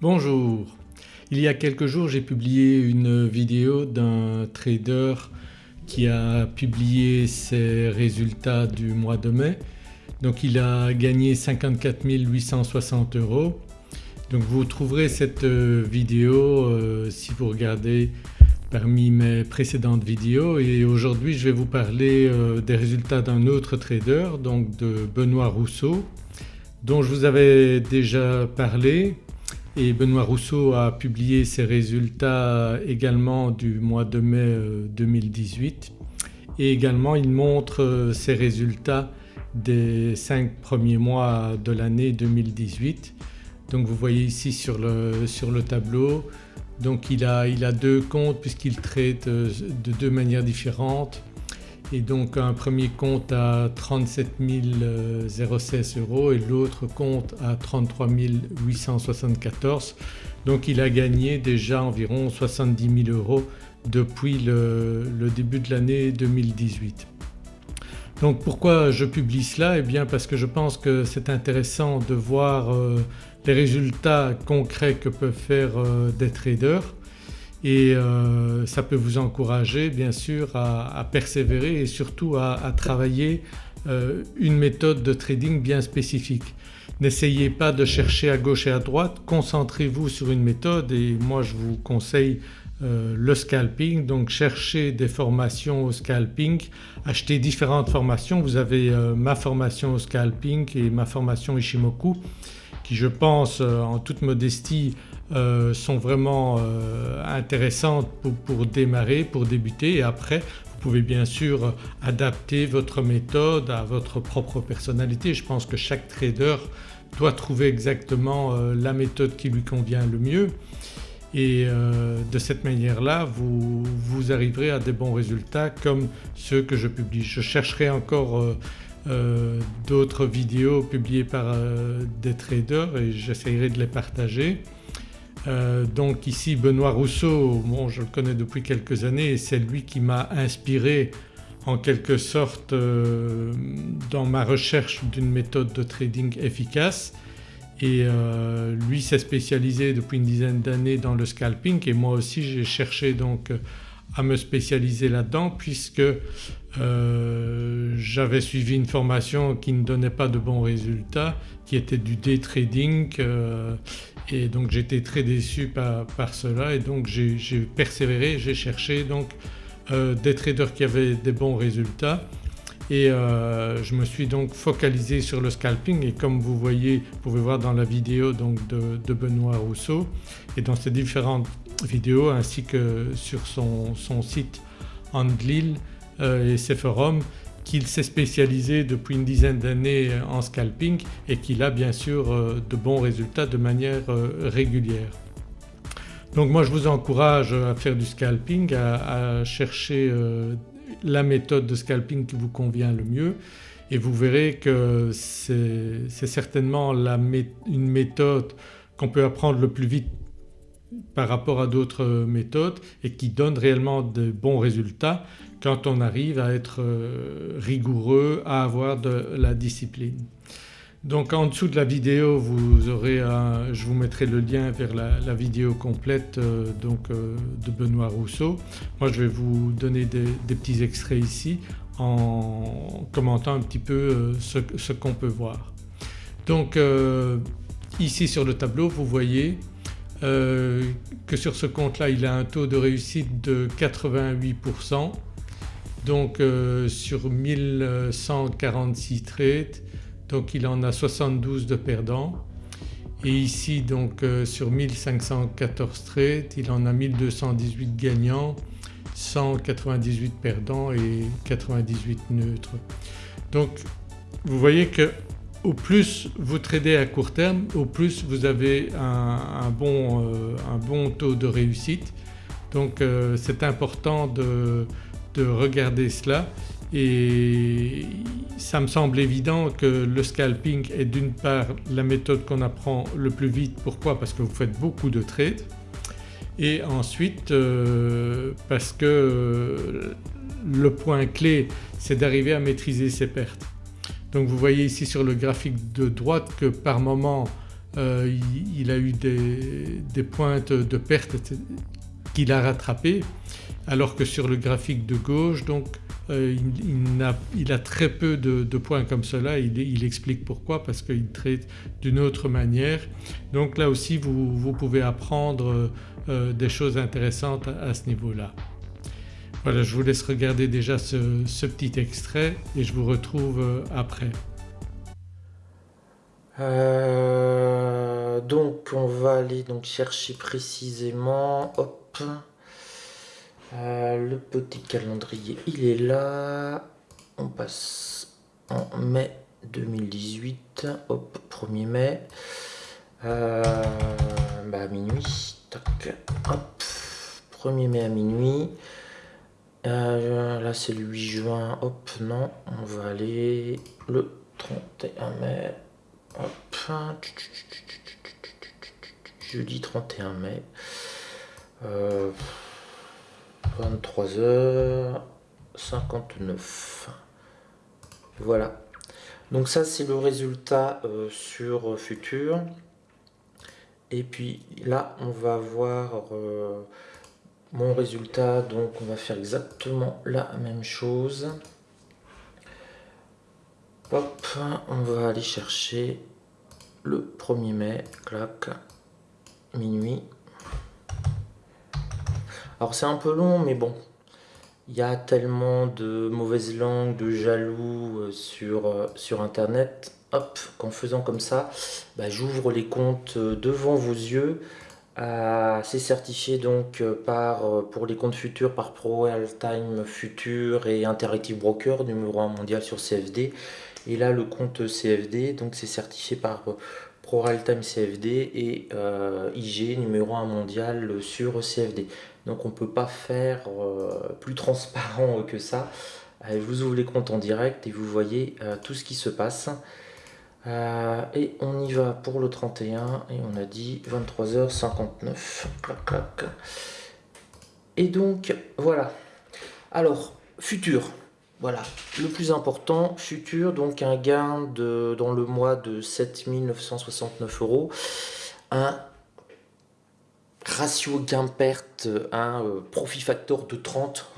Bonjour, il y a quelques jours j'ai publié une vidéo d'un trader qui a publié ses résultats du mois de mai. Donc il a gagné 54 860 euros. Donc vous trouverez cette euh, vidéo euh, si vous regardez parmi mes précédentes vidéos et aujourd'hui je vais vous parler euh, des résultats d'un autre trader donc de Benoît Rousseau dont je vous avais déjà parlé et Benoît Rousseau a publié ses résultats également du mois de mai 2018 euh, et également il montre euh, ses résultats des 5 premiers mois de l'année 2018. Donc vous voyez ici sur le, tableau. Donc il a, il a deux comptes puisqu'il traite euh, de deux manières différentes et donc un premier compte à 37 016 euros et l'autre compte à 33 874 donc il a gagné déjà environ 70 000 euros depuis le, début de l'année 2018. Donc pourquoi je publie cela? Eh bien parce que je pense que c'est intéressant de voir euh, les résultats concrets que peuvent faire euh, des traders et euh, ça peut vous encourager bien sûr à, persévérer et surtout à, travailler euh, une méthode de trading bien spécifique. N'essayez pas de chercher à gauche et à droite, concentrez-vous sur une méthode et moi je vous conseille euh, le scalping donc cherchez des formations au scalping, achetez différentes formations. Vous avez ma formation au scalping et ma formation Ishimoku qui je pense en toute modestie euh, sont vraiment euh, intéressantes pour, démarrer, pour débuter et après vous pouvez bien sûr adapter votre méthode à votre propre personnalité. Je pense que chaque trader doit trouver exactement euh, la méthode qui lui convient le mieux et de cette manière-là vous, vous, arriverez à des bons résultats comme ceux que je publie. Je chercherai encore d'autres vidéos publiées par des traders et j'essayerai de les partager. Euh, donc ici Benoît Rousseau, bon je le connais depuis quelques années et c'est lui qui m'a inspiré en quelque sorte euh, dans ma recherche d'une méthode de trading efficace et euh, lui s'est spécialisé depuis une dizaine d'années dans le scalping et moi aussi j'ai cherché donc à me spécialiser là-dedans puisque j'avais suivi une formation qui ne donnait pas de bons résultats qui était du day trading et donc j'étais très déçu par, cela et donc j'ai persévéré, j'ai cherché donc euh, des traders qui avaient des bons résultats et euh, je me suis donc focalisé sur le scalping et comme vous voyez, vous pouvez voir dans la vidéo donc de, Benoît Rousseau et dans ces différentes vidéos ainsi que sur son, site Andlil euh, et ses forums qu'il s'est spécialisé depuis une dizaine d'années en scalping et qu'il a bien sûr euh, de bons résultats de manière euh, régulière. Donc moi je vous encourage à faire du scalping, à, chercher euh, la méthode de scalping qui vous convient le mieux et vous verrez que c'est certainement une méthode qu'on peut apprendre le plus vite par rapport à d'autres méthodes et qui donne réellement de bons résultats quand on arrive à être euh, rigoureux, à avoir de la discipline. Donc en dessous de la vidéo vous aurez un, je vous mettrai le lien vers la, vidéo complète euh, donc, euh, de Benoît Rousseau. Moi je vais vous donner des, petits extraits ici en commentant un petit peu ce qu'on peut voir. Donc ici sur le tableau vous voyez que sur ce compte-là il a un taux de réussite de 88% donc euh, sur 1146 trades donc il en a 72 de perdants et ici euh, sur 1514 trades il en a 1218 gagnants, 198 perdants et 98 neutres. Donc vous voyez que au plus vous tradez à court terme au plus vous avez un, bon, euh, bon, taux de réussite donc c'est important de, de regarder cela et ça me semble évident que le scalping est d'une part la méthode qu'on apprend le plus vite. Pourquoi? Parce que vous faites beaucoup de trades et ensuite euh, parce que euh, le point clé c'est d'arriver à maîtriser ses pertes. Donc vous voyez ici sur le graphique de droite que par moment il, a eu des, pointes de perte qu'il a rattrapées alors que sur le graphique de gauche donc il, a, très peu de, points comme cela, il, explique pourquoi parce qu'il traite d'une autre manière. Donc là aussi vous, pouvez apprendre des choses intéressantes à ce niveau-là. Voilà je vous laisse regarder déjà ce, petit extrait et je vous retrouve euh, après. Euh, donc on va aller donc chercher précisément, hop, euh, le petit calendrier il est là, on passe en mai 2018, hop, 1er mai, bah à minuit, hop, 1er mai à minuit, euh, là c'est le 8 juin, hop, non, on va aller le 31 mai, hop, jeudi 31 mai, 23h59, voilà. Donc ça c'est le résultat euh, sur Futur. Et puis là on va voir euh, mon résultat donc on va faire exactement la même chose. Hop on va aller chercher le 1er mai clac minuit. Alors c'est un peu long mais bon il y a tellement de mauvaises langues de jaloux euh, sur, euh, sur internet. Hop qu'en faisant comme ça bah, j'ouvre les comptes euh, devant vos yeux c'est certifié donc euh, par, euh, pour les comptes futurs par Pro Future et Interactive Broker, numéro 1 mondial sur CFD. Et là, le compte CFD, donc c'est certifié par euh, Pro Time CFD et IG, numéro 1 mondial sur CFD. Donc on ne peut pas faire plus transparent que ça. je vous ouvre les comptes en direct et vous voyez tout ce qui se passe. Euh, et on y va pour le 31 et on a dit 23h59. Et donc voilà. Alors, futur. Voilà, le plus important, futur, donc un gain de, dans le mois de 7969 euros. Un ratio gain-perte, un euh, profit factor de 30.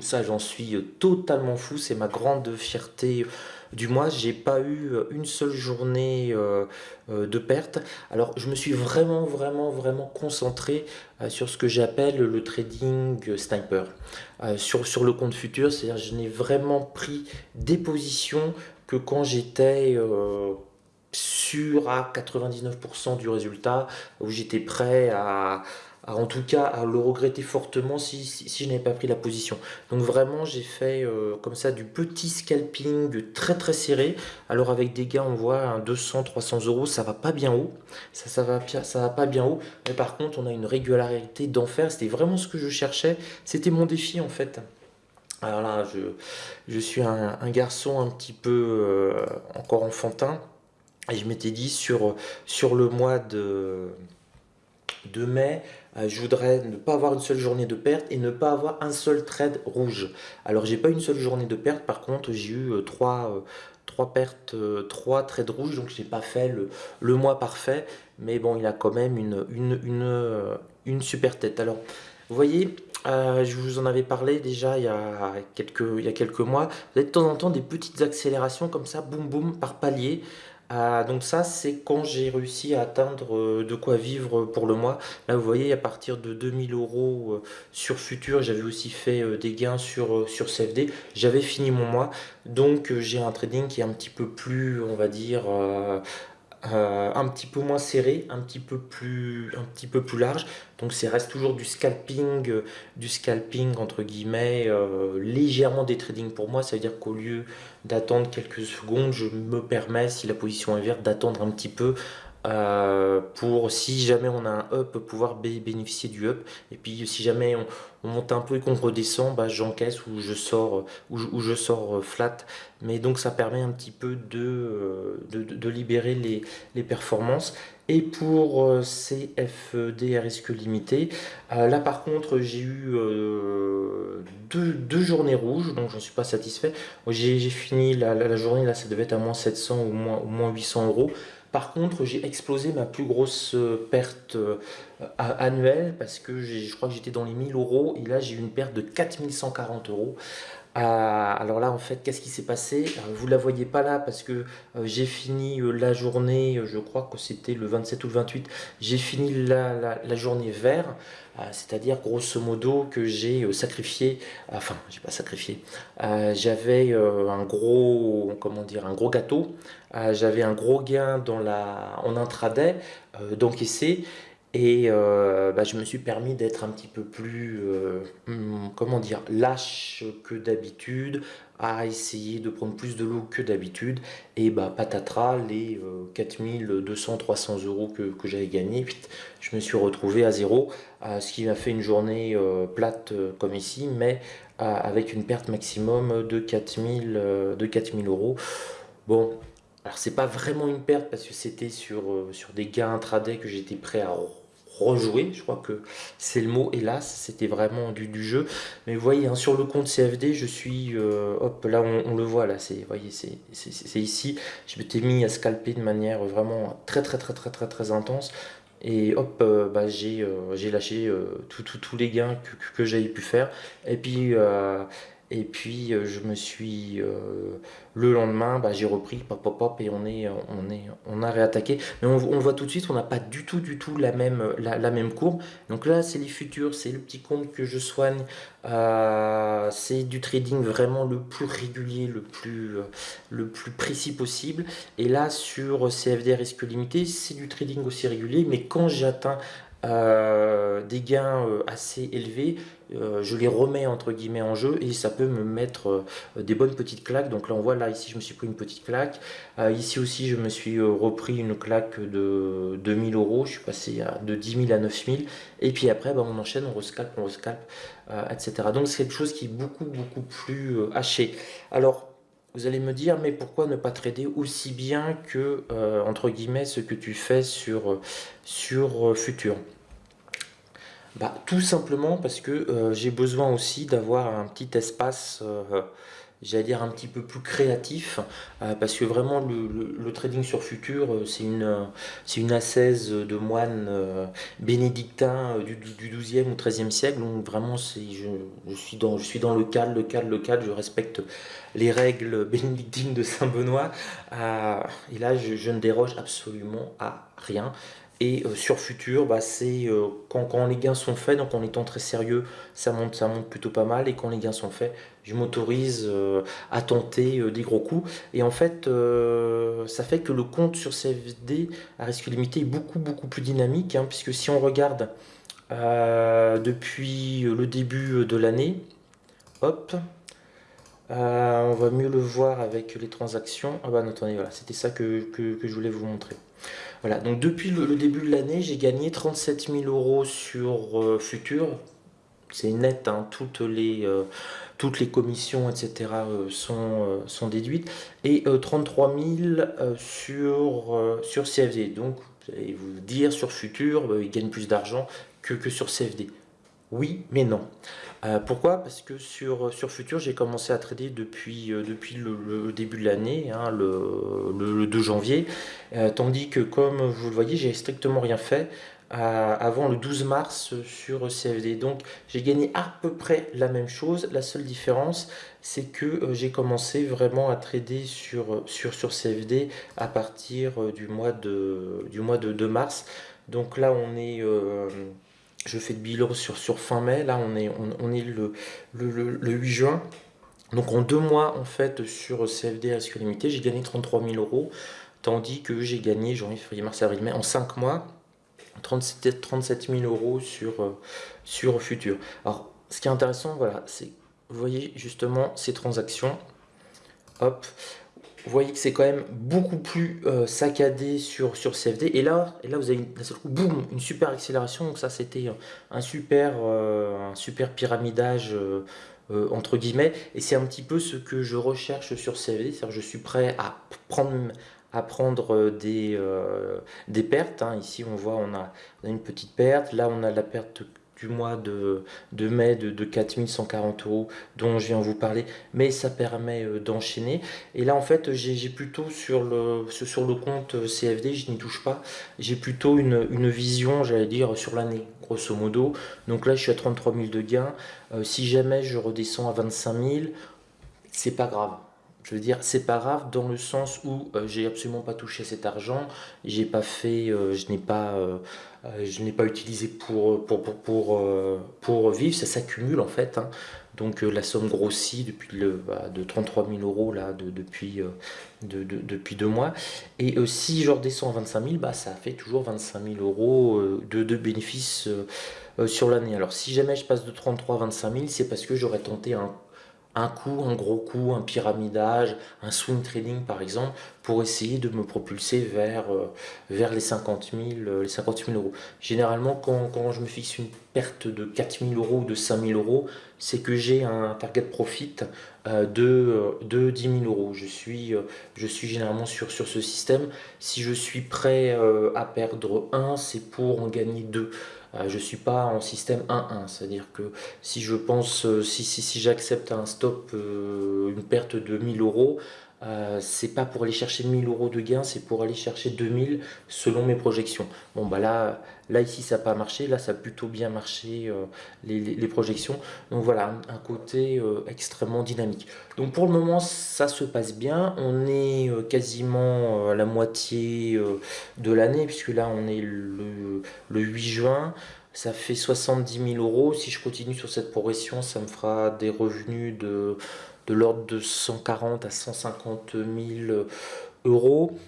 ça, j'en suis totalement fou. C'est ma grande fierté du mois, j'ai pas eu euh, une seule journée euh, euh, de perte. Alors je me suis vraiment vraiment vraiment concentré sur ce que j'appelle le trading sniper. sur, sur le compte futur, c'est-à-dire je n'ai vraiment pris des positions que quand j'étais sûr à 99% du résultat, où j'étais prêt à, en tout cas à le regretter fortement si, je n'avais pas pris la position. Donc vraiment j'ai fait euh, comme ça du petit scalping très très serré. Alors avec des gains on voit un 200-300 euros ça va pas bien haut. Ça, ça, va, pas bien haut. Mais par contre on a une régularité d'enfer. C'était vraiment ce que je cherchais. C'était mon défi en fait. Alors là je, je suis un, garçon un petit peu euh, encore enfantin. Et je m'étais dit sur, sur le mois de, de mai, je voudrais ne pas avoir une seule journée de perte et ne pas avoir un seul trade rouge. Alors j'ai pas une seule journée de perte, par contre j'ai eu euh, trois, euh, trois pertes, trois trades rouges, donc je n'ai pas fait le, mois parfait, mais bon il a quand même une, une, une, une super tête. Alors vous voyez, je vous en avais parlé déjà il y, a quelques, il y a quelques mois, vous avez de temps en temps des petites accélérations comme ça, boum boum, par palier. Ah, donc ça, c'est quand j'ai réussi à atteindre euh, de quoi vivre pour le mois. Là, vous voyez, à partir de 2000 euros euh, sur Futur, j'avais aussi fait euh, des gains sur, sur CFD. J'avais fini mon mois. Donc, j'ai un trading qui est un petit peu plus, on va dire, un petit peu moins serré, un petit peu plus, large. Donc c'est reste toujours du scalping, du scalping entre guillemets, légèrement des trading pour moi. Ça veut dire qu'au lieu d'attendre quelques secondes, je me permets, si la position est verte, d'attendre un petit peu euh, pour si jamais on a un up pouvoir bénéficier du up. Et puis si jamais on, monte un peu et qu'on redescend bah, j'encaisse ou je sors ou je, sors euh, flat. Mais donc ça permet un petit peu de, euh, libérer les, performances et pour CFD à risque limité. Là par contre j'ai eu deux, deux, journées rouges donc j'en suis pas satisfait. J'ai fini la, la, journée là ça devait être à moins 700 ou moins, ou moins 800 euros. Par contre, j'ai explosé ma plus grosse perte annuelle parce que je crois que j'étais dans les 1000 euros et là j'ai eu une perte de 4140 euros. alors là, en fait, qu'est-ce qui s'est passé? Vous ne la voyez pas là parce que j'ai fini la journée, je crois que c'était le 27 ou le 28, j'ai fini la, la journée vert. Euh, c'est-à-dire grosso modo que j'ai euh, sacrifié, enfin j'ai pas sacrifié, euh, j'avais un gros, comment dire, un gros gâteau, j'avais un gros gain dans la, en intraday d'encaisser et bah, je me suis permis d'être un petit peu plus, hmm, comment dire, lâche que d'habitude, à essayer de prendre plus de l'eau que d'habitude. Et bah, patatras, les 4200-300 euros que, que j'avais gagné, je me suis retrouvé à zéro, ce qui m'a fait une journée plate comme ici, mais avec une perte maximum de 4000, de 4000 euros. Bon, alors c'est pas vraiment une perte parce que c'était sur, sur des gains intraday que j'étais prêt à rejouer, je crois que c'est le mot, hélas, c'était vraiment du, du, jeu. Mais vous voyez, hein, sur le compte CFD, je suis, euh, hop, là on, le voit, là, c'est, voyez, c'est ici, je m'étais mis à scalper de manière vraiment très très très très très très intense. Et hop, euh, bah, j'ai euh, lâché tous les gains que, que, j'avais pu faire. Et puis, et puis euh, je me suis euh, le lendemain, bah, j'ai repris pop pop pop et on est on est on a réattaqué. Mais on, voit tout de suite, on n'a pas du tout du tout la même la, même courbe. Donc là c'est les futurs, c'est le petit compte que je soigne. Euh, c'est du trading vraiment le plus régulier, le plus le plus précis possible. Et là sur CFD risque limité, c'est du trading aussi régulier. Mais quand j'atteins des gains assez élevés, euh, je les remets entre guillemets en jeu et ça peut me mettre euh, des bonnes petites claques. Donc là on voit là ici je me suis pris une petite claque. Euh, ici aussi je me suis repris une claque de 2000 euros. Je suis passé de 10 000 à 9000 et puis après bah, on enchaîne, on rescalpe, on rescalpe, etc. Donc c'est quelque chose qui est beaucoup beaucoup plus haché. Alors vous allez me dire, mais pourquoi ne pas trader aussi bien que, entre guillemets, ce que tu fais sur, sur Futur? Bah, Tout simplement parce que euh, j'ai besoin aussi d'avoir un petit espace, euh, j'allais dire un petit peu plus créatif, euh, parce que vraiment le, trading sur futur, c'est une, une ascèse de moines bénédictins du, du 12e ou 13e siècle, donc vraiment je, je, suis dans, je suis dans le cadre, le cadre, le cadre, je respecte les règles bénédictines de Saint-Benoît, et là je ne déroge absolument à rien. Et euh, sur futur, bah, c'est euh, quand, quand, les gains sont faits, donc en étant très sérieux, ça monte, ça monte plutôt pas mal. Et quand les gains sont faits, je m'autorise euh, à tenter des gros coups. Et en fait, ça fait que le compte sur CFD à risque limité est beaucoup, beaucoup plus dynamique. Hein, puisque si on regarde depuis le début de l'année, hop, on va mieux le voir avec les transactions. Ah bah attendez, voilà, c'était ça que, je voulais vous montrer. Voilà, donc depuis le, début de l'année, j'ai gagné 37 000 euros sur euh, Futur. C'est net, hein, toutes, les, euh, toutes les commissions, etc. Euh, sont, déduites. Et 33 000 sur, CFD. Donc, vous allez vous dire, sur Futur, il gagne plus d'argent que sur CFD. Oui, mais non. Euh, pourquoi? Parce que sur, sur Futur, j'ai commencé à trader depuis, euh, le, début de l'année, hein, le, 2 janvier, euh, tandis que comme vous le voyez, j'ai strictement rien fait avant le 12 mars sur CFD. Donc j'ai gagné à peu près la même chose. La seule différence, c'est que j'ai commencé vraiment à trader sur, sur, sur CFD à partir du mois de, du mois de, de mars. Donc là, on est je fais de bilan sur, sur fin mai, là on est, on, est le, le, 8 juin. Donc en deux mois en fait sur CFD risque limité, j'ai gagné 33 000 euros, tandis que j'ai gagné janvier, février, mars, avril, mai en 5 mois 37, 37 000 euros sur, euh, sur Futur. Alors ce qui est intéressant, voilà, c'est vous voyez justement ces transactions. Hop, vous voyez que c'est quand même beaucoup plus euh, saccadé sur, CFD. Et là, là vous avez une super accélération. Donc ça, c'était un super, euh, un super pyramidage, euh, entre guillemets. Et c'est un petit peu ce que je recherche sur CFD. C'est-à-dire je suis prêt à prendre, des, pertes. Hein. Ici, on voit, on a, une petite perte. Là, on a la perte mois de, mai de, de 4140 euros dont je viens vous parler, mais ça permet euh, d'enchaîner. Et là en fait j'ai plutôt sur le, sur le compte CFD, je n'y touche pas, j'ai plutôt une, une vision j'allais dire sur l'année grosso modo. Donc là je suis à 33 000 de gains, si jamais je redescends à 25 000, c'est pas grave je veux dire, c'est pas grave dans le sens où euh, j'ai absolument pas touché cet argent, j'ai pas fait, euh, je n'ai pas, euh, je n'ai pas utilisé pour pour pour pour, vivre, ça s'accumule en fait. Hein. Donc la somme grossit depuis le bah, de 33 000 euros là de, depuis de, depuis deux mois. Et si je redescends à 25 000, bah ça fait toujours 25 000 euros de, de bénéfices sur l'année. Alors si jamais je passe de 33 à 25 000, c'est parce que j'aurais tenté un un coup, un gros coup, un pyramidage, un swing trading par exemple, pour essayer de me propulser vers, euh, vers les, 50 000, euh, les 50 000 euros. Généralement, quand, quand, je me fixe une perte de 4 000 euros ou de 5 000 euros, c'est que j'ai un target profit euh, de, de 10 000 euros. Je suis, je suis généralement sur, sur ce système. Si je suis prêt à perdre 1, c'est pour en gagner 2. Euh, je ne suis pas en système 1-1, c'est-à-dire que si je pense, euh, si, si, si j'accepte un stop, euh, une perte de 1000 euros, c'est pas pour aller chercher 1000 euros de gain, c'est pour aller chercher 2000 selon mes projections. Bon bah là, là ici ça n'a pas marché, là ça a plutôt bien marché les, projections. Donc voilà, un, côté extrêmement dynamique. Donc pour le moment ça se passe bien, on est quasiment à la moitié de l'année puisque là on est le, le 8 juin ça fait 70 000 euros. Si je continue sur cette progression, ça me fera des revenus de de l'ordre de 140 à 150 000 euros.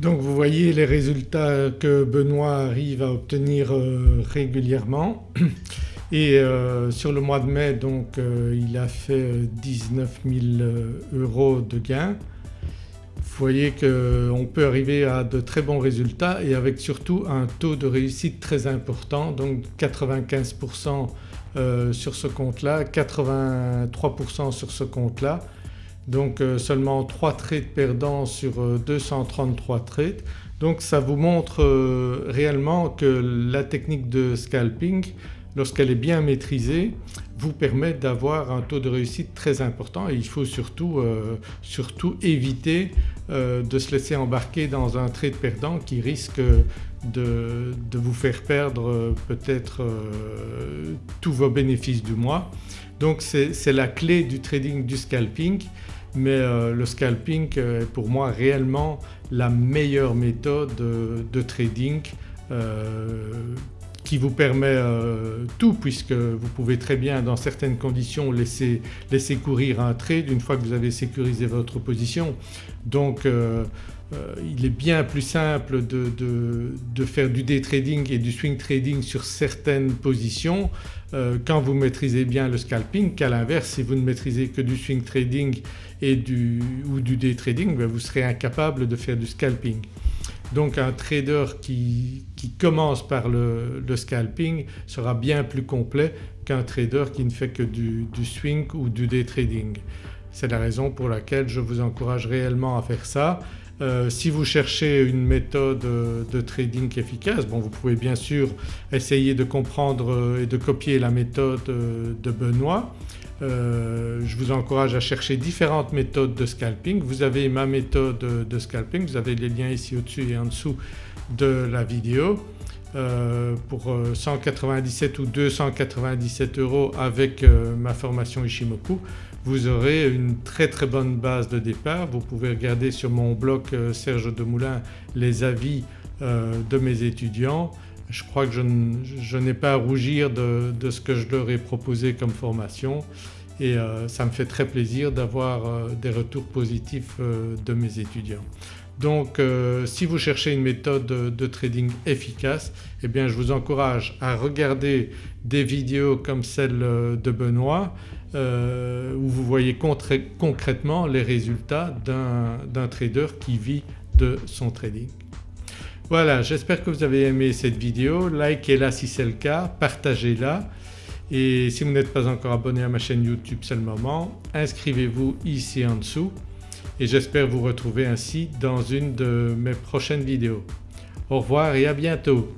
Donc vous voyez les résultats que Benoît arrive à obtenir euh, régulièrement et euh, sur le mois de mai euh, il a fait 19 000 euros de gains. Vous voyez qu'on peut arriver à de très bons résultats et avec surtout un taux de réussite très important donc 95% euh, sur ce compte-là, 83% sur ce compte-là. Donc euh, seulement 3 trades perdants sur 233 euh, trades. Donc ça vous montre réellement que la technique de scalping lorsqu'elle est bien maîtrisée vous permet d'avoir un taux de réussite très important et il faut surtout, éviter de se laisser embarquer dans un trade perdant qui risque de, vous faire perdre euh, peut-être euh, tous vos bénéfices du mois. Donc c'est la clé du trading du scalping mais euh, le scalping est pour moi réellement la meilleure méthode de, trading qui vous permet tout puisque vous pouvez très bien dans certaines conditions laisser, laisser courir un trade une fois que vous avez sécurisé votre position. Donc euh, il est bien plus simple de, faire du day trading et du swing trading sur certaines positions euh, quand vous maîtrisez bien le scalping qu'à l'inverse si vous ne maîtrisez que du swing trading et du, ou du day trading ben, vous serez incapable de faire du scalping. Donc un trader qui, commence par le, scalping sera bien plus complet qu'un trader qui ne fait que du, swing ou du day trading. C'est la raison pour laquelle je vous encourage réellement à faire ça. Euh, si vous cherchez une méthode euh, de trading efficace, bon vous pouvez bien sûr essayer de comprendre euh, et de copier la méthode de Benoît. je vous encourage à chercher différentes méthodes de scalping. Vous avez ma méthode de scalping, vous avez les liens ici au-dessus et en dessous de la vidéo. pour 197 ou 297 euros avec ma formation Ishimoku vous aurez une très très bonne base de départ. Vous pouvez regarder sur mon blog euh, Serge Demoulin les avis euh, de mes étudiants. Je crois que je, n'ai pas à rougir de, ce que je leur ai proposé comme formation et euh, ça me fait très plaisir d'avoir des retours positifs de mes étudiants. Donc si vous cherchez une méthode de, trading efficace eh bien je vous encourage à regarder des vidéos comme celle de Benoît euh, où vous voyez concrètement les résultats d'un trader qui vit de son trading. Voilà j'espère que vous avez aimé cette vidéo, likez-la si c'est le cas, partagez-la et si vous n'êtes pas encore abonné à ma chaîne YouTube c'est le moment, inscrivez-vous ici en dessous et j'espère vous retrouver ainsi dans une de mes prochaines vidéos. Au revoir et à bientôt